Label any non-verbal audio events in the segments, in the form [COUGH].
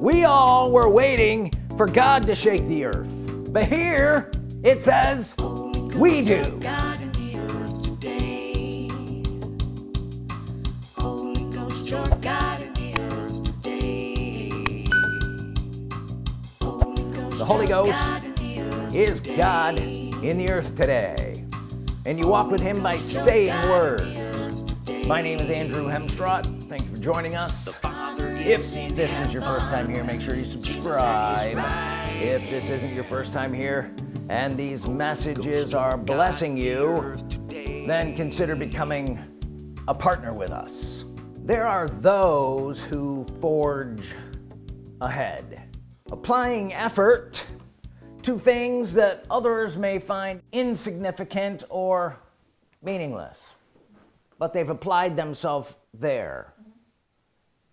we all were waiting for God to shake the earth. But here it says we do. The Holy Ghost is God in the earth today. And you walk with him by saying words. my name is Andrew Hemstrott thank you for joining us if this is your first time here make sure you subscribe. If this isn't your first time here and these messages are blessing you then consider becoming a partner with us. There are those who forge ahead applying effort to things that others may find insignificant or meaningless but they've applied themselves there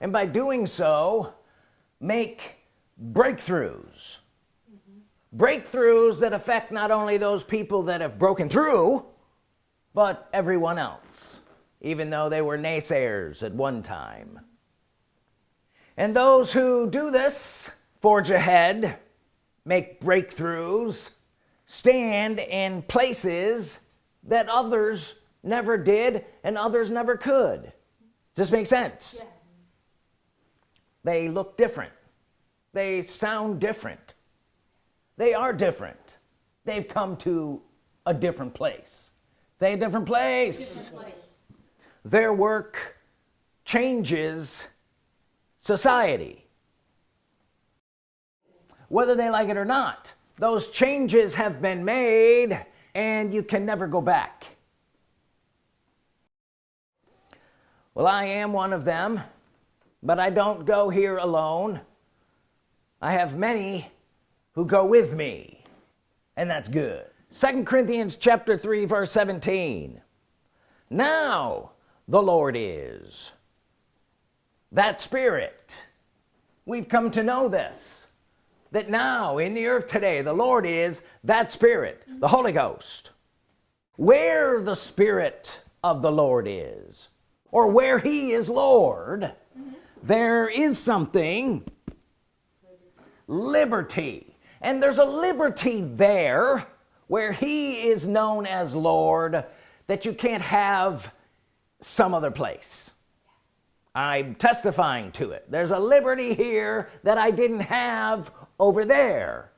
and by doing so make breakthroughs mm -hmm. breakthroughs that affect not only those people that have broken through but everyone else even though they were naysayers at one time and those who do this forge ahead make breakthroughs stand in places that others never did and others never could does this make sense yes. They look different. They sound different. They are different. They've come to a different place. Say a different place, different place. their work changes society. Whether they like it or not those changes have been made and you can never go back. Well I am one of them but I don't go here alone. I have many who go with me and that's good. Second Corinthians chapter 3 verse 17 now the Lord is that spirit. We've come to know this that now in the earth today the Lord is that spirit the Holy Ghost. Where the Spirit of the Lord is or where he is Lord. There is something. Liberty. And there's a liberty there where he is known as Lord that you can't have some other place. I'm testifying to it. There's a liberty here that I didn't have over there.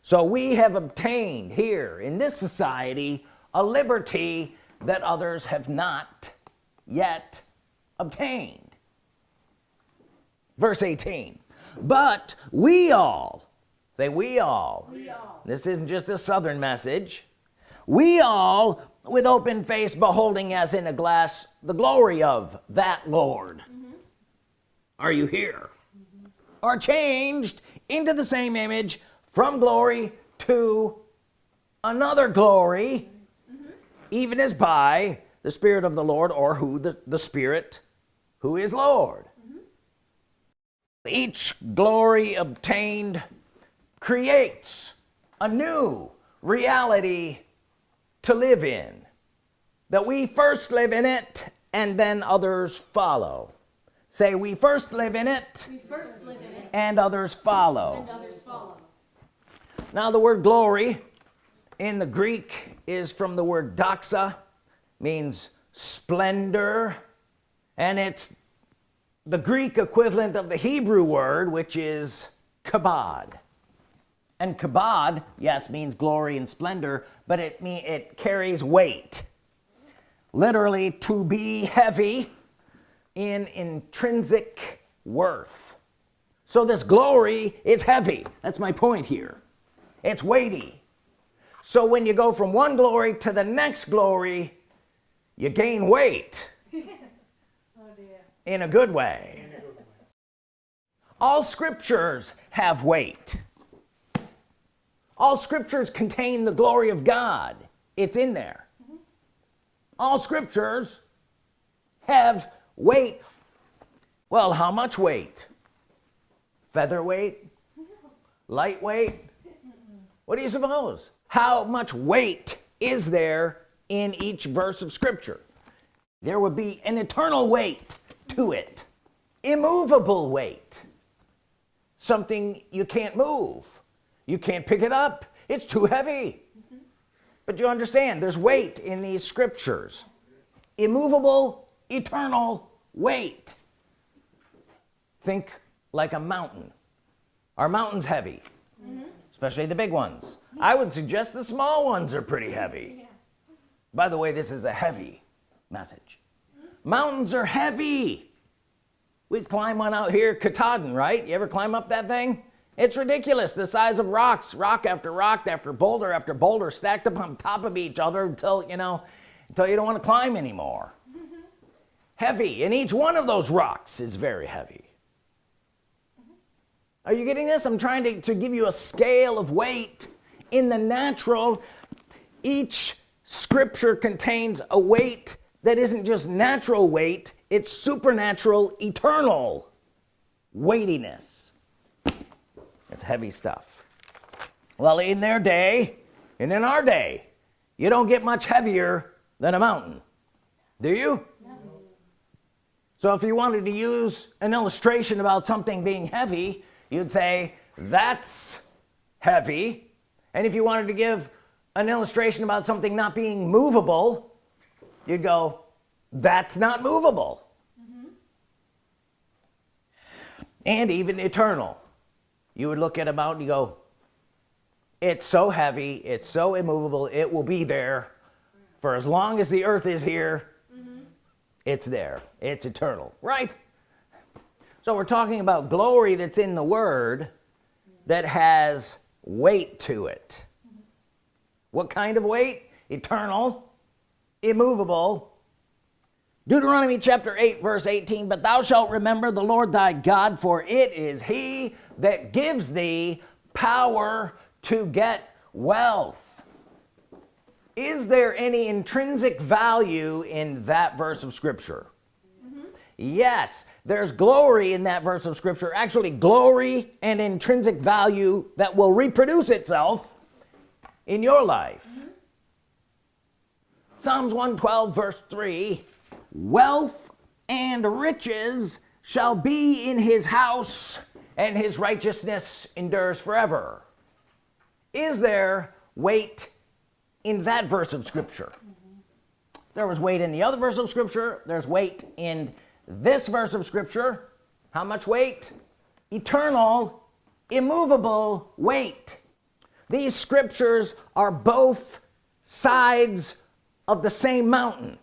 So we have obtained here in this society a liberty that others have not yet obtained verse 18 but we all say we all, we all. this isn't just a southern message we all with open face beholding as in a glass the glory of that Lord mm -hmm. are you here mm -hmm. are changed into the same image from glory to another glory mm -hmm. even as by the Spirit of the Lord or who the, the Spirit who is Lord mm-hmm. each glory obtained creates a new reality to live in that we first live in it and then others follow say we first live in it, live in it and, others follow. and others follow now the word glory in the Greek is from the word doxa means splendor and it's the Greek equivalent of the Hebrew word which is kabod. And kabod yes means glory and splendor but it mean it carries weight. Literally to be heavy in intrinsic worth. So this glory is heavy. That's my point here. It's weighty. So when you go from one glory to the next glory you gain weight in a good way. All scriptures have weight. All scriptures contain the glory of God. It's in there. All scriptures have weight. Well how much weight? Featherweight? Lightweight? What do you suppose? How much weight is there in each verse of Scripture? There would be an eternal weight to it. Immovable weight. Something you can't move. You can't pick it up. It's too heavy. But you understand there's weight in these scriptures. Immovable eternal weight. Think like a mountain. Are mountains heavy? Mm-hmm. Especially the big ones. I would suggest the small ones are pretty heavy. By the way this is a heavy message mountains are heavy. We climb one out here Katahdin right? You ever climb up that thing? It's ridiculous the size of rocks rock after rock after boulder after boulder stacked up on top of each other until you know until you don't want to climb anymore. Mm-hmm. Heavy and each one of those rocks is very heavy. Mm-hmm. Are you getting this? I'm trying to, to give you a scale of weight in the natural. Each scripture contains a weight that isn't just natural weight it's supernatural eternal weightiness. It's heavy stuff. Well in their day and in our day you don't get much heavier than a mountain. Do you? No. so if you wanted to use an illustration about something being heavy you'd say that's heavy. And if you wanted to give an illustration about something not being movable you'd go that's not movable. Mm -hmm. and even eternal. You would look at a mountain you go it's so heavy it's so immovable it will be there for as long as the earth is here. Mm -hmm. it's there. It's eternal. Right? So we're talking about glory that's in the Word that has weight to it. What kind of weight? Eternal immovable Deuteronomy chapter 8 verse 18 but thou shalt remember the Lord thy God for it is he that gives thee power to get wealth is there any intrinsic value in that verse of Scripture mm -hmm. yes there's glory in that verse of Scripture actually glory and intrinsic value that will reproduce itself in your life. Psalms 112 verse 3 wealth and riches shall be in his house and his righteousness endures forever. Is there weight in that verse of Scripture? Mm -hmm. there was weight in the other verse of Scripture. There's weight in this verse of Scripture. How much weight? Eternal immovable weight. These scriptures are both sides of the same mountain.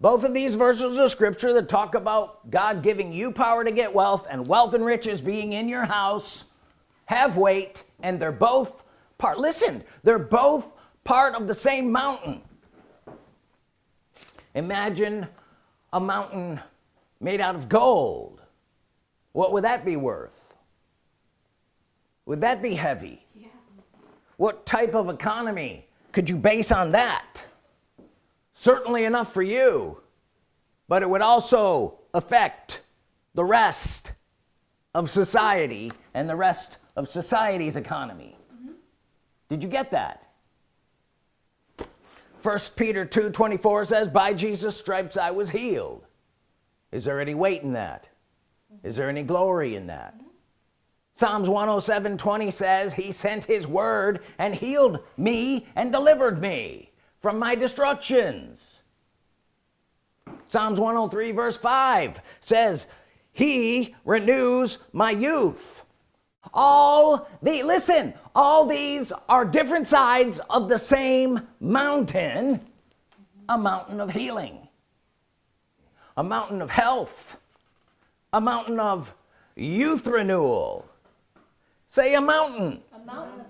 Both of these verses of scripture that talk about God giving you power to get wealth and wealth and riches being in your house have weight and they're both part listen they're both part of the same mountain. Imagine a mountain made out of gold. What would that be worth? Would that be heavy? Yeah. what type of economy could you base on that? Certainly enough for you. But it would also affect the rest of society and the rest of society's economy. Mm -hmm. did you get that? First Peter 2 24 says by Jesus stripes I was healed. Is there any weight in that? Is there any glory in that Psalms 107 20 says he sent his word and healed me and delivered me from my destructions. Psalms 103 verse 5 says he renews my youth. All the listen all these are different sides of the same mountain. A mountain of healing a mountain of health a mountain of youth renewal say a mountain, a mountain.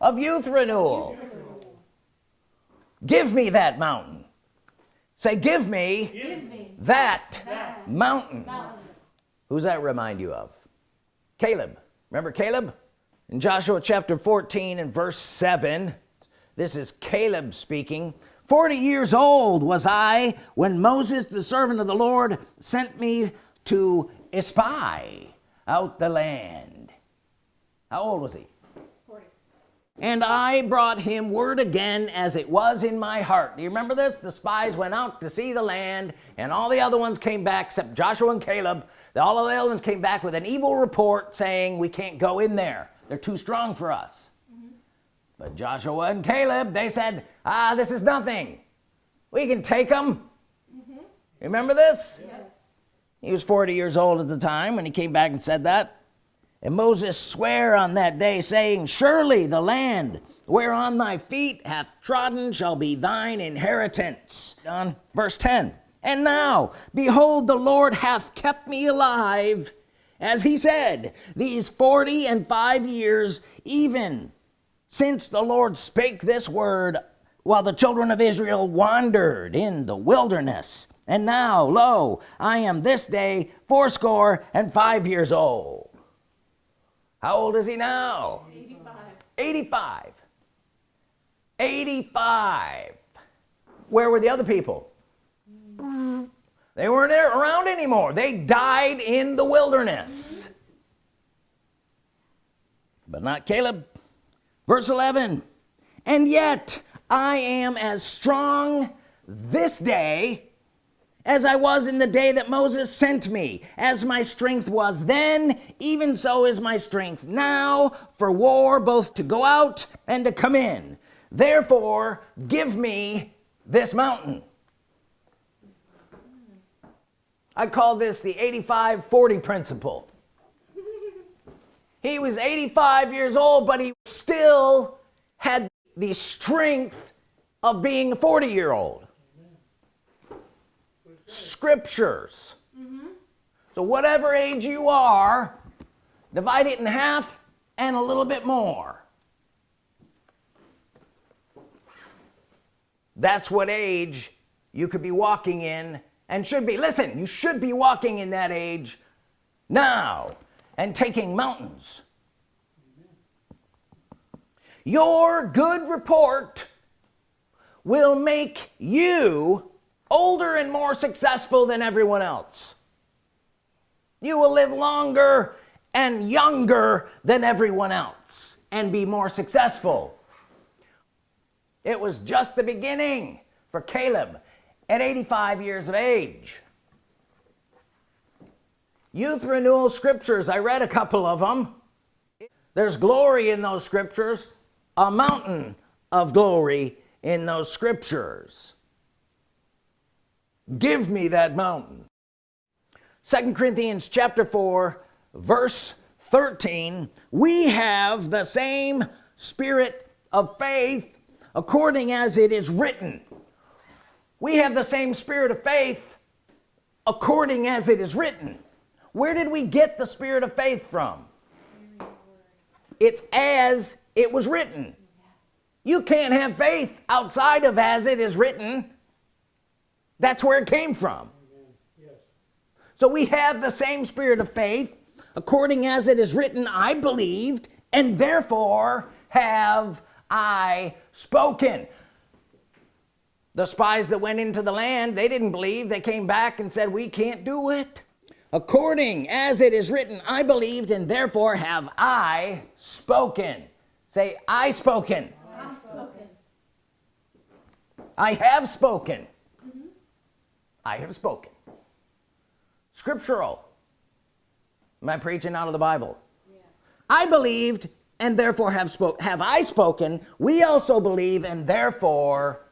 Of youth renewal. youth renewal. Give me that mountain. Say give me, give me that, that mountain. mountain. Who's that remind you of? Caleb. Remember Caleb? In Joshua chapter 14 and verse 7 this is Caleb speaking. 40 years old was I when Moses the servant of the Lord sent me to espy out the land how old was he? 40 and I brought him word again as it was in my heart. Do you remember this? The spies went out to see the land and all the other ones came back except Joshua and Caleb. All of the other ones came back with an evil report saying we can't go in there. They're too strong for us. Mm -hmm. but Joshua and Caleb they said ah this is nothing. We can take them mm -hmm. remember this? Yes. he was 40 years old at the time when he came back and said that and Moses sware on that day saying surely the land whereon thy feet hath trodden shall be thine inheritance. On verse 10 and now behold the Lord hath kept me alive as he said these 40 and five years even since the Lord spake this word while the children of Israel wandered in the wilderness. And now lo I am this day fourscore and five years old how old is he now? 85 85 85 where were the other people? They weren't around anymore. They died in the wilderness. But not Caleb. Verse 11 and yet I am as strong this day as I was in the day that Moses sent me as my strength was then even so is my strength now for war both to go out and to come in. Therefore give me this mountain. I call this the 85 40 principle. He was 85 years old but he still had the strength of being a 40 year old scriptures. Mm -hmm. so whatever age you are divide it in half and a little bit more. That's what age you could be walking in and should be. Listen you should be walking in that age now and taking mountains. Your good report will make you older and more successful than everyone else. You will live longer and younger than everyone else and be more successful. It was just the beginning for Caleb at 85 years of age. Youth renewal scriptures I read a couple of them there's glory in those scriptures a mountain of glory in those scriptures give me that mountain. Second Corinthians chapter 4 verse 13 we have the same spirit of faith according as it is written. We have the same spirit of faith according as it is written. Where did we get the spirit of faith from? It's as it was written. You can't have faith outside of as it is written that's where it came from. Yes. so we have the same spirit of faith according as it is written I believed and therefore have I spoken. The spies that went into the land they didn't believe. They came back and said we can't do it. According as it is written I believed and therefore have I spoken. Say I spoken, I, spoken. I have spoken I have spoken. Scriptural. Am I preaching out of the Bible? Yes. I believed and therefore have spoke have I spoken. We also believe and therefore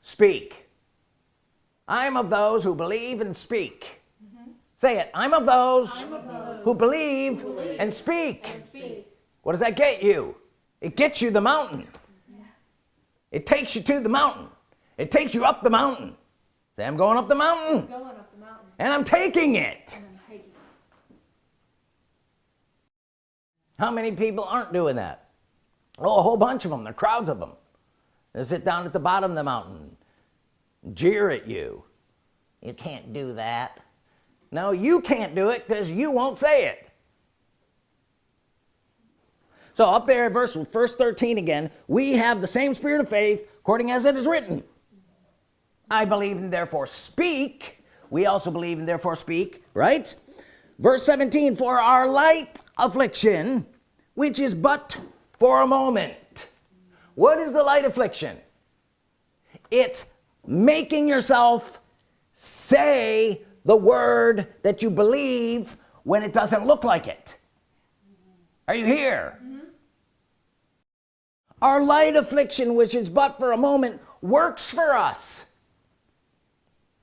speak. I'm of those who believe and speak. Mm -hmm. say it. I'm of those, I'm of those who, believe who believe, and, speak. and speak. What does that get you? It gets you the mountain. Yeah. it takes you to the mountain. It takes you up the mountain say I'm going up the mountain, going up the mountain. and I'm taking it. I'm taking it. how many people aren't doing that? Oh a whole bunch of them. There are crowds of them. They sit down at the bottom of the mountain jeer at you. You can't do that. No you can't do it because you won't say it. So up there verse verse 13 again we have the same spirit of faith according as it is written I believe and therefore speak. We also believe and therefore speak right? Verse 17 for our light affliction which is but for a moment. What is the light affliction? It's making yourself say the word that you believe when it doesn't look like it. Are you here? Mm -hmm. our light affliction which is but for a moment works for us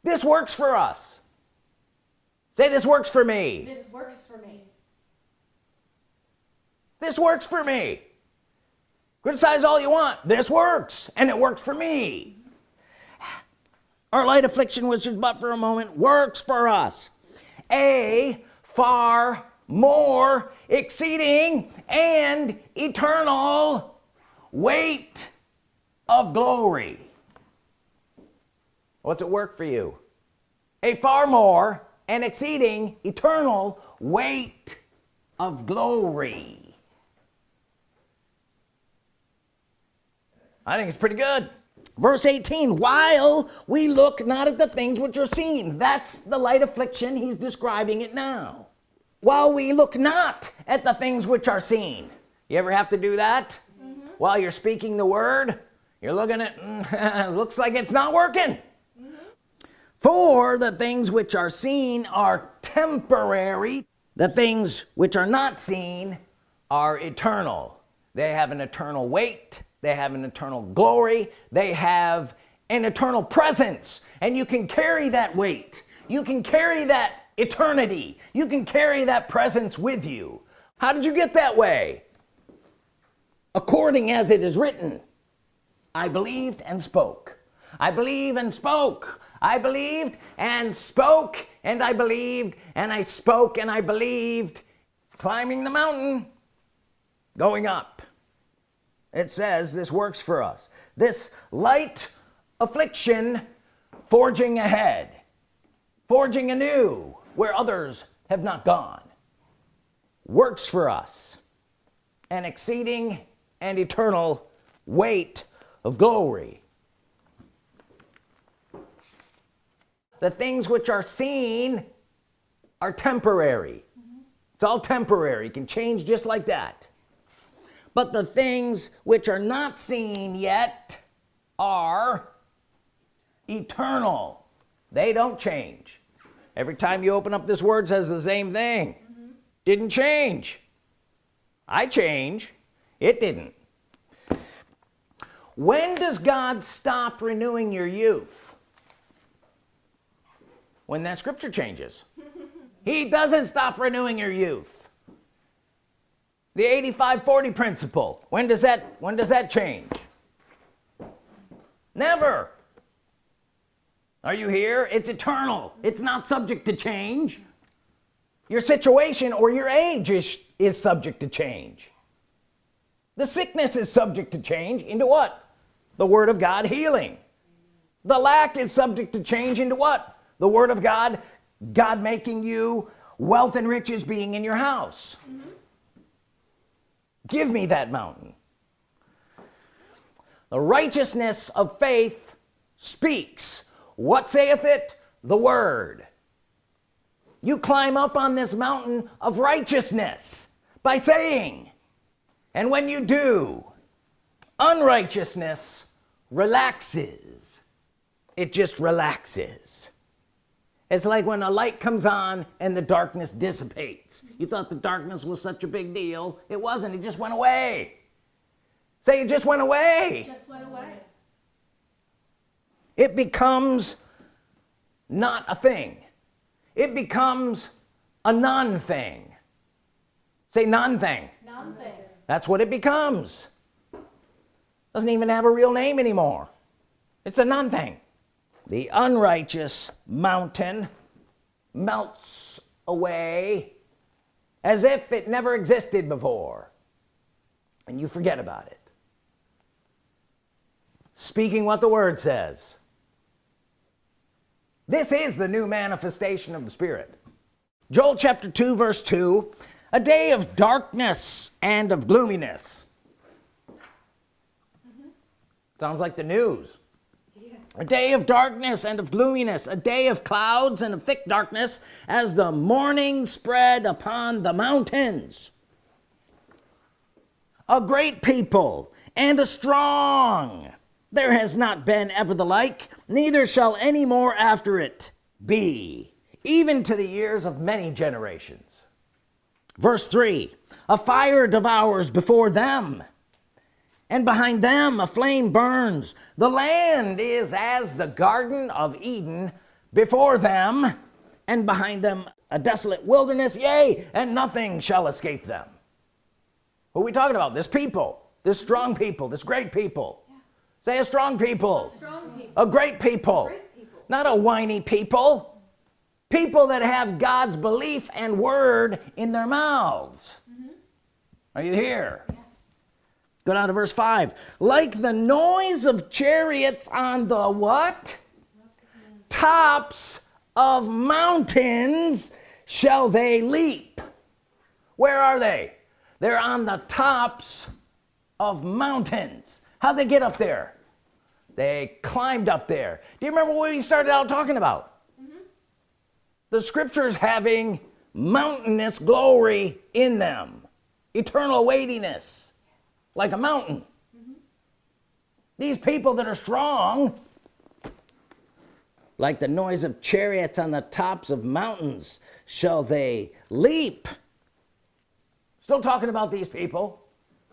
this works for us. Say this works for me. This works for me. This works for me. Criticize all you want. This works and it works for me. Our light affliction which is but for a moment works for us. A far more exceeding and eternal weight of glory what's it work for you? A far more and exceeding eternal weight of glory. I think it's pretty good. Verse 18 while we look not at the things which are seen. That's the light affliction. He's describing it now. While we look not at the things which are seen. You ever have to do that? Mm -hmm. while you're speaking the word you're looking at [LAUGHS] looks like it's not working. For the things which are seen are temporary the things which are not seen are eternal. They have an eternal weight they have an eternal glory they have an eternal presence. And you can carry that weight. You can carry that eternity. You can carry that presence with you. How did you get that way? According as it is written I believed and spoke. I believe and spoke I believed and spoke and I believed and I spoke and I believed. Climbing the mountain going up. It says this works for us. This light affliction forging ahead forging anew where others have not gone works for us an exceeding and eternal weight of glory the things which are seen are temporary. Mm -hmm. it's all temporary. Can change just like that. But the things which are not seen yet are eternal. They don't change. Every time you open up this word says the same thing. Mm -hmm. didn't change. I change. It didn't. When does God stop renewing your youth when that scripture changes. He doesn't stop renewing your youth. The 85 40 principle when does that when does that change? Never. Are you here? It's eternal. It's not subject to change. Your situation or your age is is subject to change. The sickness is subject to change into what? The Word of God healing. The lack is subject to change into what the Word of God God making you wealth and riches being in your house. Mm -hmm give me that mountain. The righteousness of faith speaks. What saith it? The word. You climb up on this mountain of righteousness by saying and when you do unrighteousness relaxes. It just relaxes it's like when a light comes on and the darkness dissipates. You thought the darkness was such a big deal. It wasn't. It just went away. Say it just went away. Just went away. It becomes not a thing. It becomes a non-thing. Say non-thing. Non-thing. That's what it becomes. Doesn't even have a real name anymore. It's a non-thing the unrighteous mountain melts away as if it never existed before and you forget about it. Speaking what the word says. This is the new manifestation of the Spirit. Joel chapter 2 verse 2 a day of darkness and of gloominess. Mm -hmm. sounds like the news a day of darkness and of gloominess a day of clouds and of thick darkness as the morning spread upon the mountains. A great people and a strong. There has not been ever the like neither shall any more after it be even to the years of many generations. Verse 3 a fire devours before them and behind them a flame burns the land is as the Garden of Eden before them and behind them a desolate wilderness yea and nothing shall escape them what are we talking about this people this strong people this great people yeah. say a strong people. a strong people a great people, a great people. not a whiny people people that have God's belief and word in their mouths mm -hmm. are you here yeah. Go down to verse 5 like the noise of chariots on the what? Tops of mountains shall they leap. Where are they? They're on the tops of mountains. How'd they get up there? They climbed up there. Do you remember what we started out talking about? Mm -hmm. the scriptures having mountainous glory in them eternal weightiness like a mountain mm -hmm. these people that are strong like the noise of chariots on the tops of mountains shall they leap still talking about these people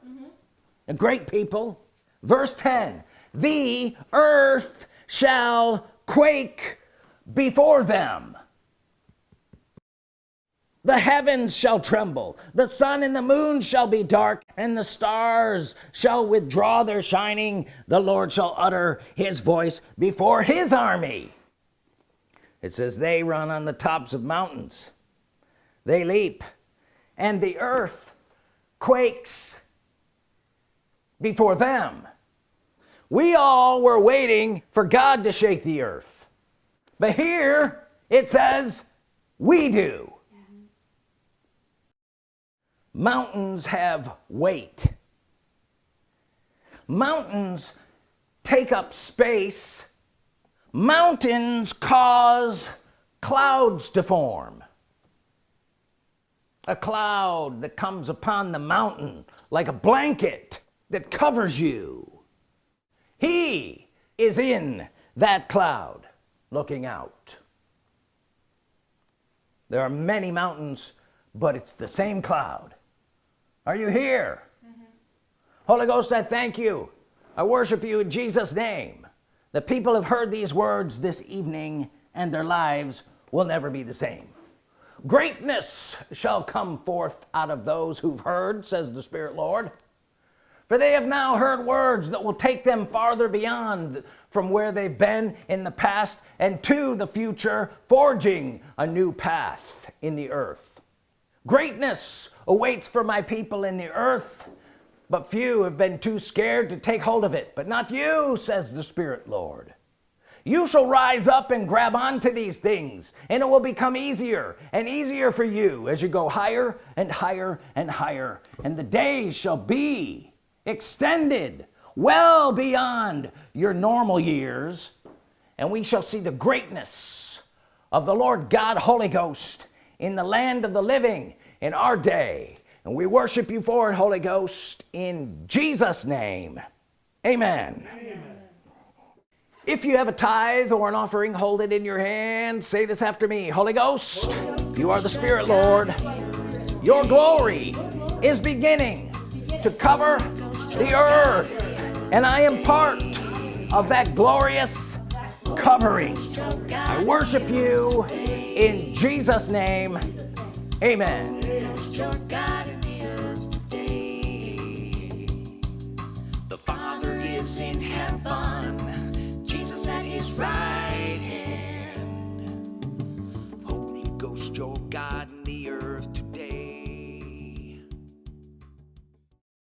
mm -hmm. a great people verse 10 the earth shall quake before them the heavens shall tremble. The sun and the moon shall be dark and the stars shall withdraw their shining. The Lord shall utter his voice before his army. It says they run on the tops of mountains. They leap and the earth quakes before them. We all were waiting for God to shake the earth. But here it says we do mountains have weight. Mountains take up space. Mountains cause clouds to form. A cloud that comes upon the mountain like a blanket that covers you. He is in that cloud looking out. There are many mountains but it's the same cloud are you here? Mm -hmm. Holy Ghost I thank you. I worship you in Jesus name. The people have heard these words this evening and their lives will never be the same. Greatness shall come forth out of those who've heard says the Spirit Lord. For they have now heard words that will take them farther beyond from where they've been in the past and to the future forging a new path in the earth greatness awaits for my people in the earth but few have been too scared to take hold of it. But not you says the Spirit Lord. You shall rise up and grab onto these things and it will become easier and easier for you as you go higher and higher and higher and the days shall be extended well beyond your normal years and we shall see the greatness of the Lord God Holy Ghost in the land of the living in our day. And we worship you for it Holy Ghost in Jesus name. Amen, amen. if you have a tithe or an offering hold it in your hand. Say this after me Holy Ghost, Holy Ghost you are the Spirit Lord. Your glory is beginning to cover the earth and I am part of that glorious covering. I worship you in Jesus name. Amen. The Father is in heaven. Jesus at his right hand. Holy Ghost your God